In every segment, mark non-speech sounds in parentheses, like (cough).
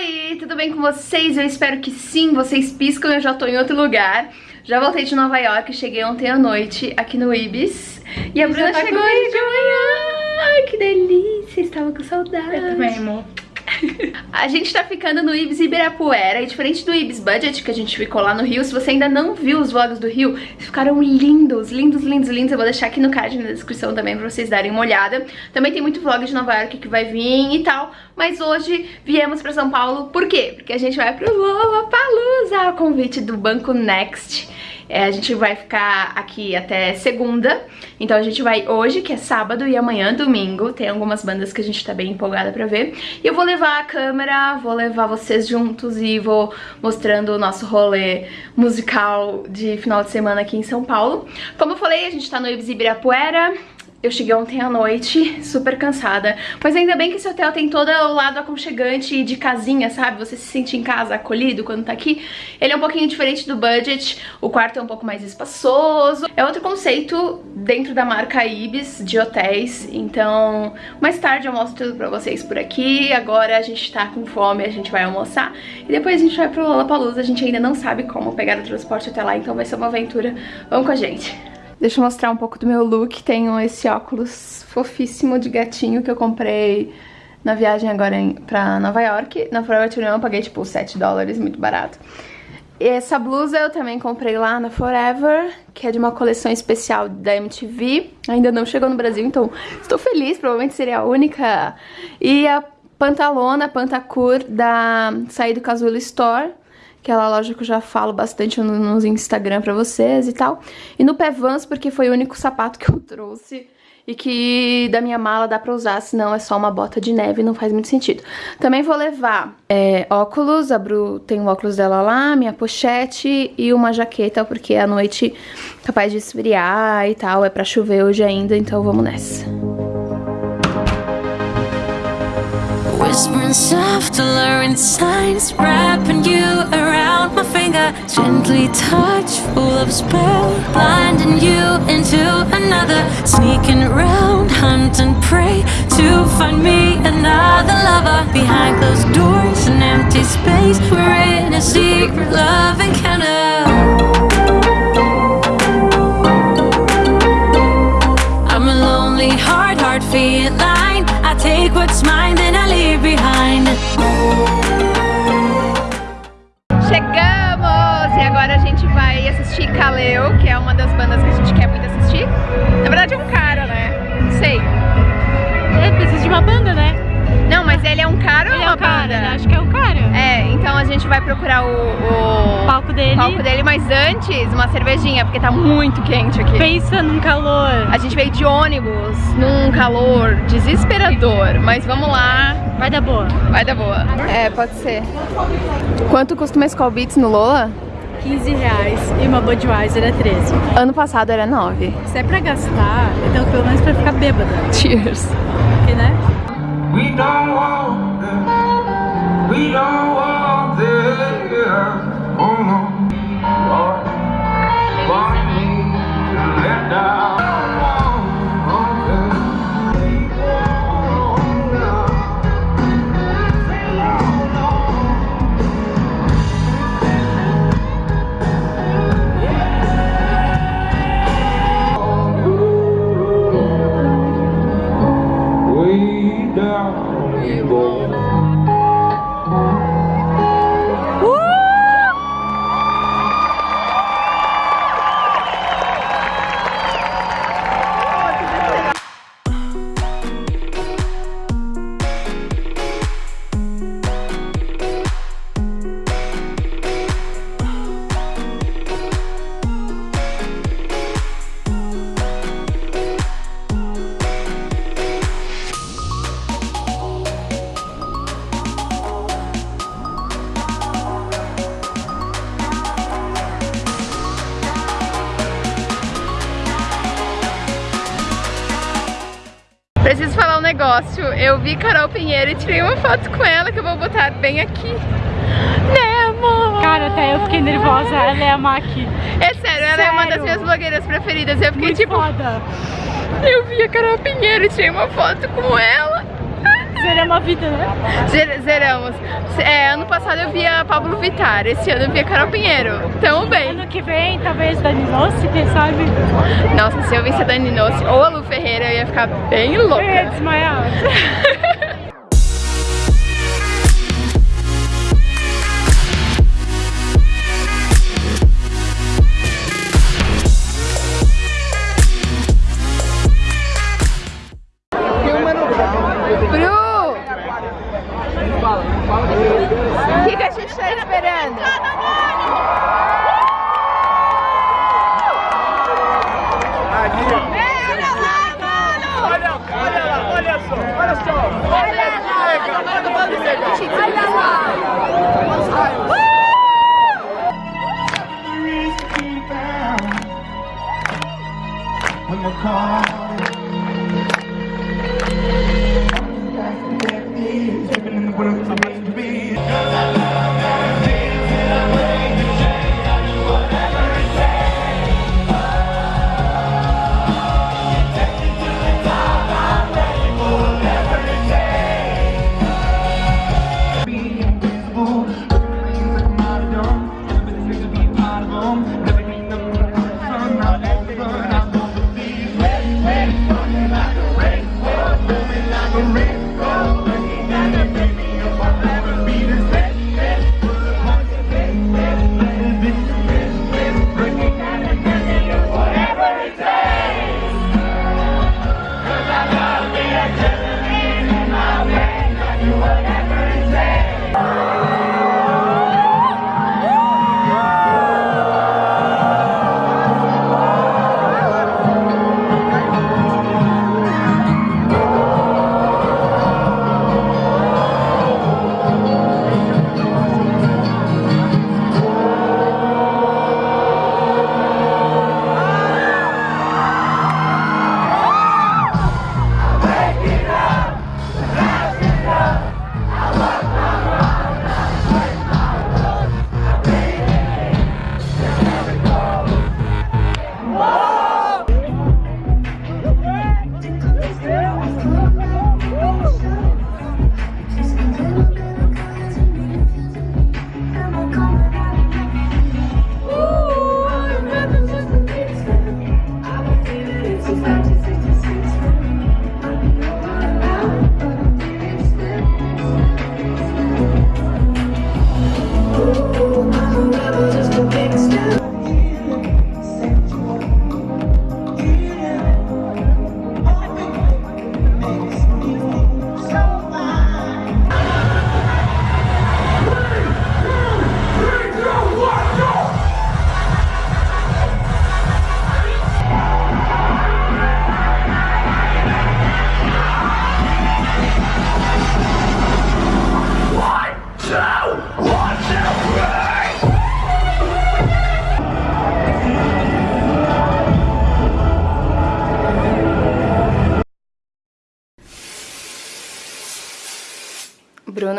Oi, tudo bem com vocês? Eu espero que sim, vocês piscam, eu já tô em outro lugar. Já voltei de Nova York, cheguei ontem à noite aqui no Ibis. E a Bruna tá chegou aí de manhã. Ai, que delícia, estava com saudade. Eu também, amor. A gente tá ficando no Ibis Ibirapuera e diferente do Ibis Budget que a gente ficou lá no Rio, se você ainda não viu os vlogs do Rio, ficaram lindos, lindos, lindos, lindos. Eu vou deixar aqui no card na descrição também pra vocês darem uma olhada. Também tem muito vlog de Nova York que vai vir e tal, mas hoje viemos pra São Paulo, por quê? Porque a gente vai pro Lollapalooza, a convite do Banco Next. É, a gente vai ficar aqui até segunda, então a gente vai hoje, que é sábado, e amanhã, domingo. Tem algumas bandas que a gente tá bem empolgada pra ver. E eu vou levar a câmera, vou levar vocês juntos e vou mostrando o nosso rolê musical de final de semana aqui em São Paulo. Como eu falei, a gente tá no Ibis Ibirapuera, eu cheguei ontem à noite, super cansada, mas ainda bem que esse hotel tem todo o lado aconchegante de casinha, sabe? Você se sente em casa, acolhido quando tá aqui. Ele é um pouquinho diferente do budget, o quarto é um pouco mais espaçoso. É outro conceito dentro da marca Ibis de hotéis, então mais tarde eu mostro tudo pra vocês por aqui. Agora a gente tá com fome, a gente vai almoçar e depois a gente vai pro Lollapalooza. A gente ainda não sabe como pegar o transporte até lá, então vai ser uma aventura. Vamos com a gente! Deixa eu mostrar um pouco do meu look. Tenho esse óculos fofíssimo de gatinho que eu comprei na viagem agora em, pra Nova York. Na Forever 21 eu paguei tipo 7 dólares, muito barato. E essa blusa eu também comprei lá na Forever, que é de uma coleção especial da MTV. Ainda não chegou no Brasil, então estou feliz, provavelmente seria a única. E a pantalona, Pantacur, da Saí do Casual Store aquela loja que eu já falo bastante nos Instagram pra vocês e tal. E no Pé Vans, porque foi o único sapato (laughs) que eu trouxe e que da minha mala dá pra usar, senão é só uma bota de neve, não faz muito sentido. Também vou levar é, óculos, a Bru tem o óculos dela lá, minha pochete e uma jaqueta, porque a noite capaz de esfriar e tal, é pra chover hoje ainda, então vamos nessa. Whispering soft, alluring signs Wrapping you around my finger Gently touch, full of spell Blinding you into another. Sneaking around, hunt and prey To find me another lover. Behind closed doors, an empty space We're in a secret love encounter. I'm a lonely heart, hard feeling. I take what's mine, then I leave behind. Kaleo, que é uma das bandas que a gente quer muito assistir. Na verdade é um cara, né? Não sei. É, precisa de uma banda, né? Não, mas ele é um cara ele ou uma é um cara, banda? Acho que é um cara. É, então a gente vai procurar o, o... palco dele. palco dele, mas antes uma cervejinha, porque tá muito quente aqui. Pensa num calor. A gente veio de ônibus, num calor desesperador, mas vamos lá. Vai dar boa. Vai dar boa. É, pode ser. Quanto custa uma Skull Beats no Lola? 15 reais e uma Budweiser é 13. Ano passado era 9. Se é pra gastar, então pelo menos pra ficar bêbada. Cheers. Porque, né? We don't want that. We don't want that. Oh no. Lord, why me to let down? Rainbow. Preciso falar um negócio. Eu vi Carol Pinheiro e tirei uma foto com ela que eu vou botar bem aqui. Né, amor? Cara, até eu fiquei nervosa. Ela é a Maki. É sério, ela é uma das minhas blogueiras preferidas. Eu fiquei Muito tipo, foda. eu vi a Carol Pinheiro e tirei uma foto com ela. Zeramos a vida, né? Zer- Zeramos. É, ano passado eu via Pablo Vittar, esse ano eu via Carol Pinheiro. Tamo bem. Ano que vem, talvez Dani Nossi, quem sabe? Nossa, se eu visse a Dani Nossi ou a Lu Ferreira, eu ia ficar bem Eu ia louca. desmaiar. (laughs)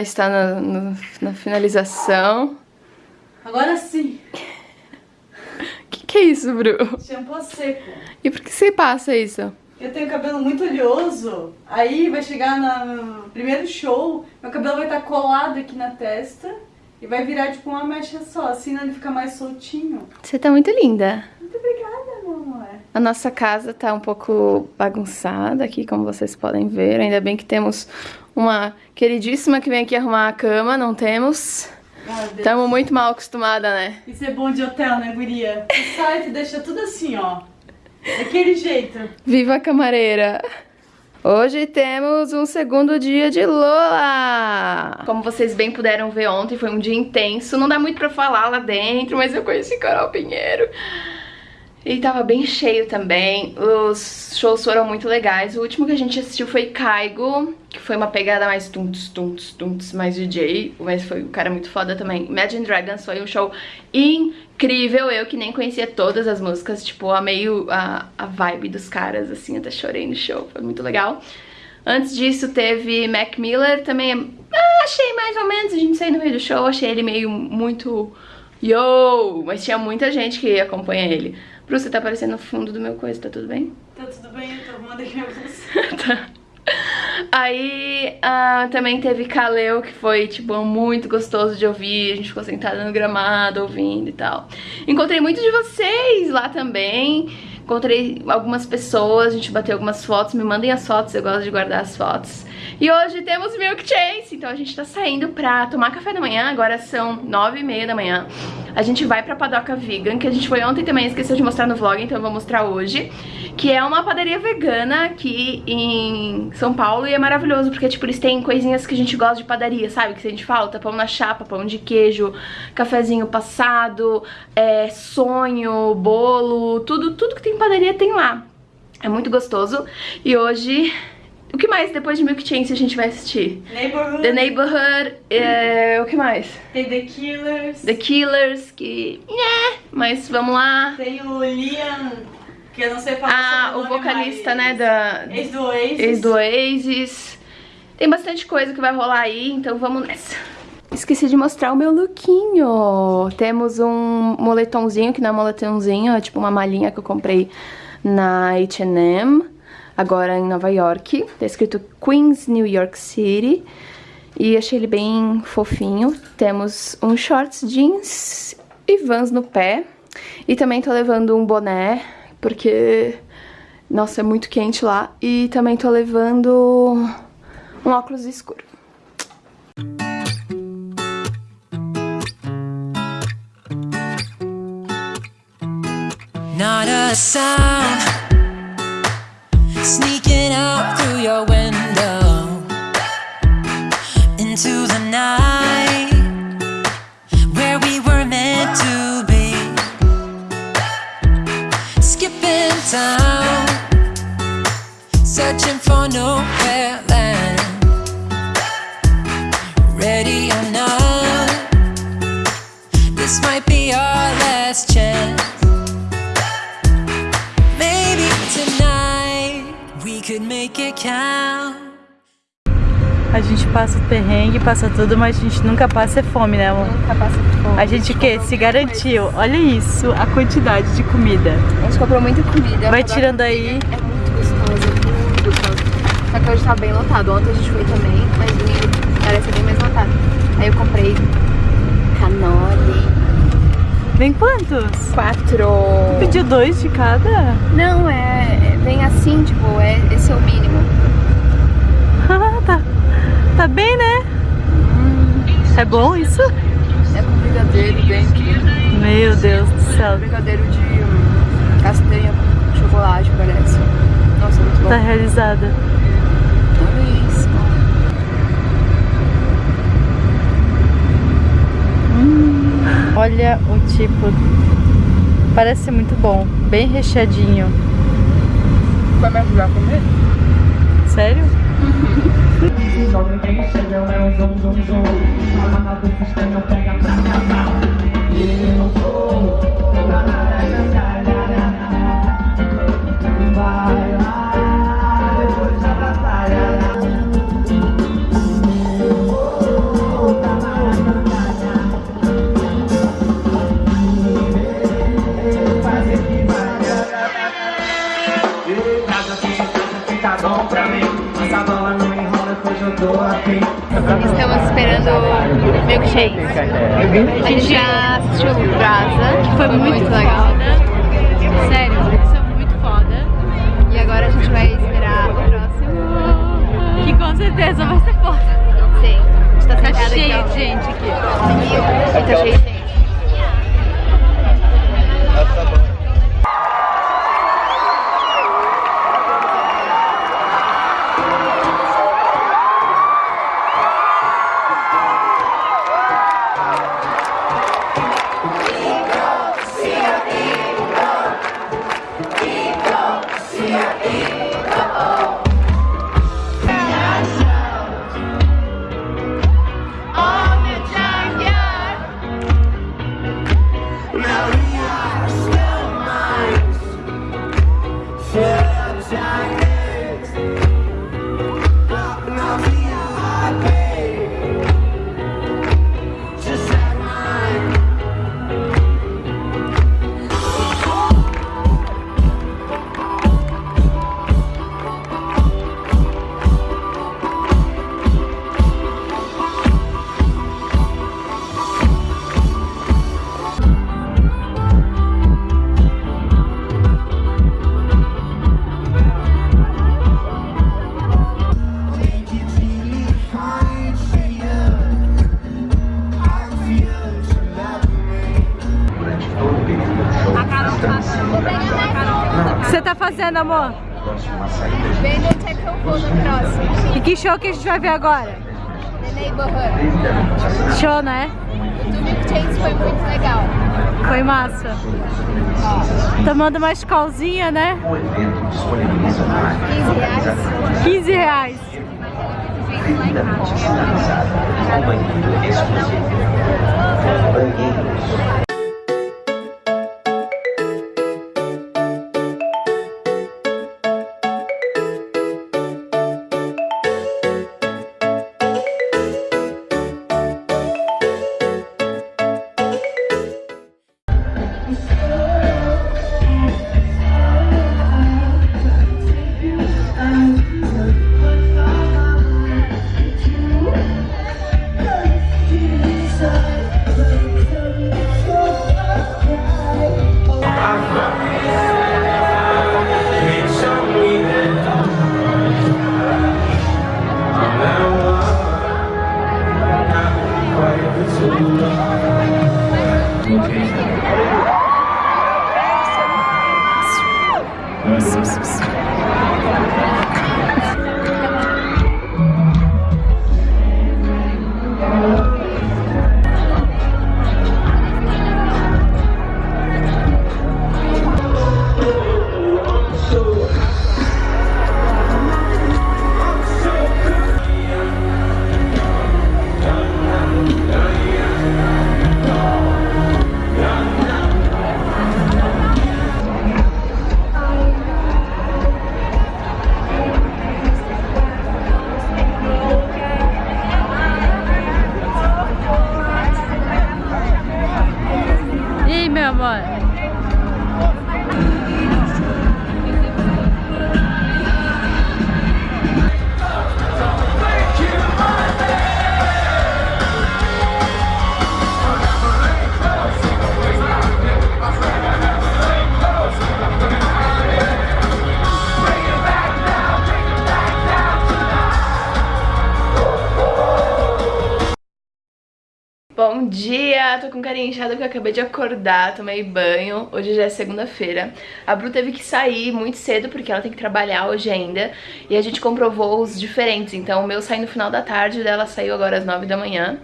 Está na, no- na finalização. Agora sim, O (laughs) que, que é isso, Bru? shampoo seco. E por que você passa isso? Eu tenho cabelo muito oleoso, aí vai chegar no primeiro show, meu cabelo vai estar colado aqui na testa e vai virar tipo uma mecha só, assim ele fica mais soltinho. Você tá muito linda. Muito obrigada, meu amor. A nossa casa tá um pouco bagunçada aqui, como vocês podem ver. Ainda bem que temos uma queridíssima que vem aqui arrumar a cama, não temos. Estamos muito mal acostumada, né? Isso é bom de hotel, né, guria? Sai e deixa tudo assim, ó. Daquele jeito. Viva a camareira! Hoje temos um segundo dia de Lola! Como vocês bem puderam ver ontem, foi um dia intenso. Não dá muito pra falar lá dentro, mas eu conheci Carol Pinheiro. E tava bem cheio também. Os shows foram muito legais. O último que a gente assistiu foi Caigo, que foi uma pegada mais tuntos, tuntos, tuntos, mais DJ. Mas foi um cara muito foda também. Imagine Dragons foi um show incrível. Eu que nem conhecia todas as músicas, tipo, amei a, a vibe dos caras, assim, até chorei no show. Foi muito legal. Antes disso teve Mac Miller, também ah, achei mais ou menos, a gente saiu no meio do show, achei ele meio muito yo, mas tinha muita gente que acompanha ele. Bruce, você tá aparecendo no fundo do meu coisa, tá tudo bem? Tá tudo bem, eu tô arrumando aqui. (laughs) Tá. Aí ah, também teve Kaleo, que foi, tipo, muito gostoso de ouvir. A gente ficou sentada no gramado ouvindo e tal. Encontrei muitos de vocês lá também. Encontrei algumas pessoas, a gente bateu algumas fotos. Me mandem as fotos, eu gosto de guardar as fotos. E hoje temos Milk Chase, então a gente tá saindo pra tomar café da manhã, agora são nove e meia da manhã. A gente vai pra Padoca Vegan, que a gente foi ontem também, esqueceu de mostrar no vlog, então eu vou mostrar hoje. Que é uma padaria vegana aqui em São Paulo e é maravilhoso, porque tipo, eles têm coisinhas que a gente gosta de padaria, sabe? Que a gente falta, pão na chapa, pão de queijo, cafezinho passado, é, sonho, bolo, tudo, tudo que tem em padaria tem lá. É muito gostoso. E hoje o que mais depois de Milk Chance a gente vai assistir? Neighborhood. The Neighborhood, é, o que mais? Tem The Killers. The Killers, que... né, mas vamos lá. Tem o Liam, que eu não sei falar Ah, o vocalista, né, da... Ex do Oasis. Ex do Oasis. Tem bastante coisa que vai rolar aí, então vamos nessa. Esqueci de mostrar o meu lookinho. Temos um moletomzinho, que não é moletomzinho, é tipo uma malinha que eu comprei na H&M, agora em Nova York. Tá escrito Queens, New York City. E achei ele bem fofinho. Temos um shorts jeans e vans no pé. E também tô levando um boné, porque... Nossa, é muito quente lá. E também tô levando um óculos escuro. Not a sound sneaking out through your window into the night where we were meant to be. Skipping town, passa o perrengue, passa tudo, mas a gente nunca passa é fome, né, amor? Nunca passa fome. A gente o quê? Se garantiu. Olha isso, a quantidade de comida. A gente comprou muita comida. Vai tirando aí. É muito gostoso, muito gostoso. Só que hoje tá bem lotado. Ontem a gente foi também, mas domingo parece bem mais lotado. Aí eu comprei canole. Vem quantos? Quatro. Pediu dois de cada? Não, é. é- Vem assim, tipo, é, esse é o mínimo. Tá. Bem, né? É bom isso? É com brigadeiro dentro. Meu Deus do céu. Brigadeiro de hum, castanha com chocolate, parece. Nossa, muito bom. Tá realizada. Olha isso. Olha o tipo. Parece muito bom. Bem recheadinho. Vai me ajudar a comer? Sério? Joga quem chega, é um zoom, zoom, zoom. Fala nada do sistema, pega pra casar. E eu não sou. Vai Estamos esperando o milkshake. A gente já assistiu o Brasa, que foi muito, legal. Sério, isso é muito foda. E agora a gente vai esperar o próximo. Que com certeza vai ser foda. Sim, a gente tá Tá cheio de gente aqui. E tá cheio de gente. Amor? Que eu vou no próximo. E que show que a gente vai ver agora? The Neighborhood. Show, né? O do Milk foi muito legal. Foi massa. Tomando uma escolzinha, né? O evento disponibiliza mais 15 reais. 15 reais. Bom dia, tô com carinha inchada porque eu acabei de acordar, tomei banho, hoje já é segunda-feira. A Bru teve que sair muito cedo porque ela tem que trabalhar hoje ainda e a gente comprou voos diferentes, então o meu saiu no final da tarde, o dela saiu agora às 9 da manhã.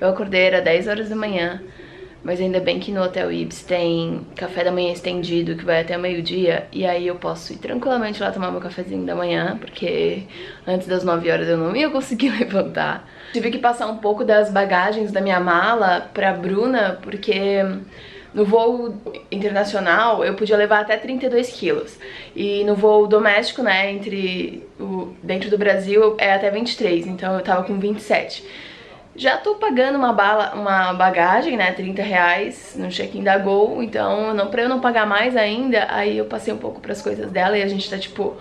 Eu acordei, era 10 horas da manhã, mas ainda bem que no Hotel Ibis tem café da manhã estendido que vai até meio-dia e aí eu posso ir tranquilamente lá tomar meu cafezinho da manhã, porque antes das 9 horas eu não ia conseguir (laughs) levantar. Tive que passar um pouco das bagagens da minha mala pra Bruna, porque no voo internacional eu podia levar até 32 quilos. E no voo doméstico, né, entre o, dentro do Brasil é até 23, então eu tava com 27. Já tô pagando uma, bala, uma bagagem, né, 30 reais no check-in da Gol, então não, pra eu não pagar mais ainda, aí eu passei um pouco pras coisas dela e a gente tá, tipo,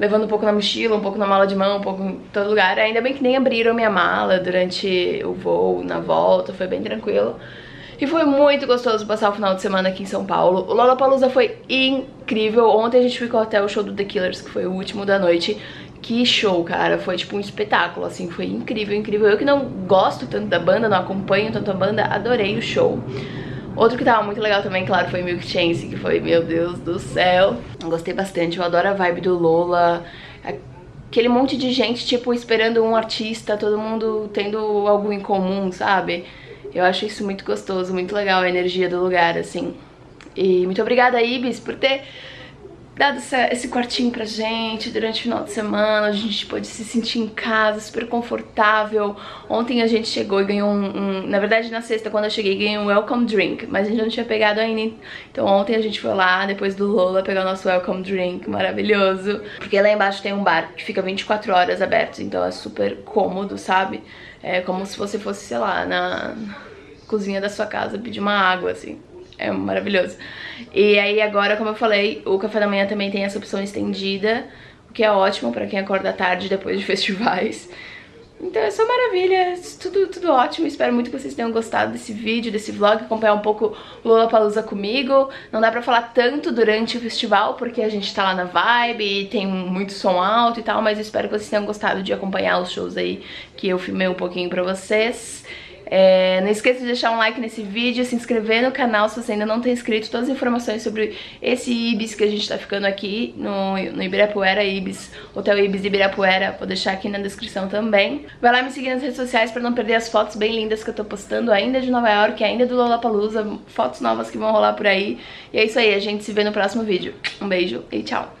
levando um pouco na mochila, um pouco na mala de mão, um pouco em todo lugar. Ainda bem que nem abriram minha mala durante o voo, na volta, foi bem tranquilo. E foi muito gostoso passar o final de semana aqui em São Paulo. O Lollapalooza foi incrível. Ontem a gente ficou até o show do The Killers, que foi o último da noite. Que show, cara. Foi tipo um espetáculo, assim. Foi incrível, incrível. Eu que não gosto tanto da banda, não acompanho tanto a banda, adorei o show. Outro que tava muito legal também, claro, foi Milk Chance, que foi, meu Deus do céu. Gostei bastante, eu adoro a vibe do Lola. Aquele monte de gente, tipo, esperando um artista, todo mundo tendo algo em comum, sabe? Eu acho isso muito gostoso, muito legal a energia do lugar, assim. E muito obrigada, Ibis, por ter dado essa, esse quartinho pra gente durante o final de semana, a gente pôde se sentir em casa, super confortável. Ontem a gente chegou e ganhou um, um, Na verdade, na sexta, quando eu cheguei, ganhei um welcome drink, mas a gente não tinha pegado ainda. Então ontem a gente foi lá, depois do Lola, pegar o nosso welcome drink maravilhoso. Porque lá embaixo tem um bar que fica 24 horas aberto, então é super cômodo, sabe? É como se você fosse, sei lá, na cozinha da sua casa pedir uma água, assim. É maravilhoso. E aí agora, como eu falei, o café da manhã também tem essa opção estendida, o que é ótimo pra quem acorda tarde depois de (laughs) festivais. Então é só maravilha, tudo, tudo ótimo, espero muito que vocês tenham gostado desse vídeo, desse vlog, acompanhar um pouco o Lollapalooza comigo. Não dá pra falar tanto durante o festival, porque a gente tá lá na vibe e tem muito som alto e tal, mas espero que vocês tenham gostado de acompanhar os shows aí que eu filmei um pouquinho pra vocês. É, não esqueça de deixar um like nesse vídeo, se inscrever no canal se você ainda não tem inscrito. Todas as informações sobre esse Ibis que a gente tá ficando aqui no, no Ibirapuera Ibis, Hotel Ibis Ibirapuera, vou deixar aqui na descrição também. Vai lá me seguir nas redes sociais pra não perder as fotos bem lindas que eu tô postando ainda de Nova York, ainda do Lollapalooza, fotos novas que vão rolar por aí. E é isso aí, a gente se vê no próximo vídeo. Um beijo e tchau!